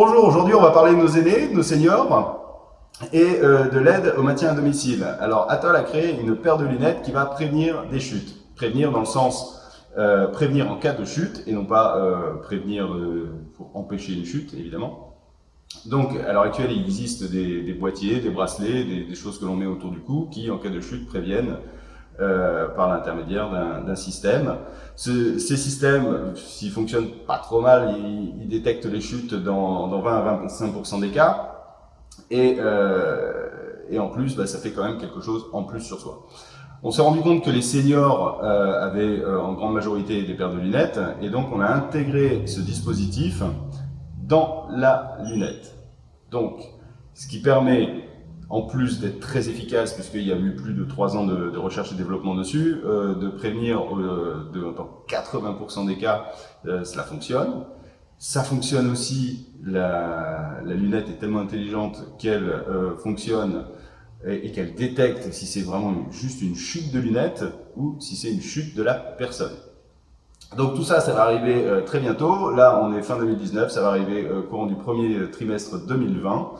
Bonjour, aujourd'hui on va parler de nos aînés, de nos seniors et euh, de l'aide au maintien à domicile. Alors Atoll a créé une paire de lunettes qui va prévenir des chutes. Prévenir dans le sens euh, prévenir en cas de chute et non pas euh, prévenir pour empêcher une chute évidemment. Donc à l'heure actuelle il existe des, boîtiers, des bracelets, des, choses que l'on met autour du cou qui en cas de chute préviennent par l'intermédiaire d'un système. ces systèmes, s'ils fonctionnent pas trop mal, ils, détectent les chutes dans, 20 à 25% des cas. Et, et en plus, bah, ça fait quand même quelque chose en plus sur soi. On s'est rendu compte que les seniors euh, avaient euh, en grande majorité des paires de lunettes et donc on a intégré ce dispositif dans la lunette. Donc, ce qui permet, en plus d'être très efficace, puisqu'il y a eu plus de 3 ans de, recherche et développement dessus, euh, de prévenir de, dans 80% des cas, cela fonctionne. Ça fonctionne aussi, la, la lunette est tellement intelligente qu'elle fonctionne et, qu'elle détecte si c'est vraiment juste une chute de lunettes ou si c'est une chute de la personne. Donc tout ça, ça va arriver euh, très bientôt. Là, on est fin 2019, ça va arriver euh, courant du premier trimestre 2020.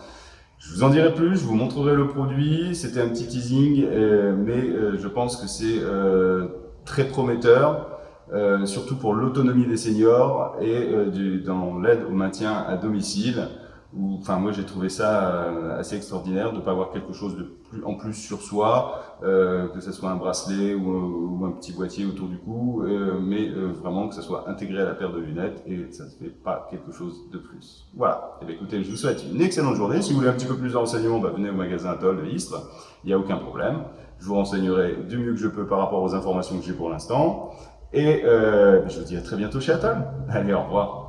Je vous en dirai plus, je vous montrerai le produit. C'était un petit teasing, euh, mais je pense que c'est très prometteur, surtout pour l'autonomie des seniors et dans l'aide au maintien à domicile enfin moi j'ai trouvé ça euh, assez extraordinaire de ne pas avoir quelque chose de plus en plus sur soi, euh, que ce soit un bracelet ou, un petit boîtier autour du cou, euh, mais vraiment que ça soit intégré à la paire de lunettes et ça ne fait pas quelque chose de plus. Voilà, et eh bien, écoutez, je vous souhaite une excellente journée. Si vous voulez un petit peu plus de renseignements, bah, venez au magasin Atoll de Istres, il n'y a aucun problème. Je vous renseignerai du mieux que je peux par rapport aux informations que j'ai pour l'instant. Et je vous dis à très bientôt chez Atoll. Allez, au revoir.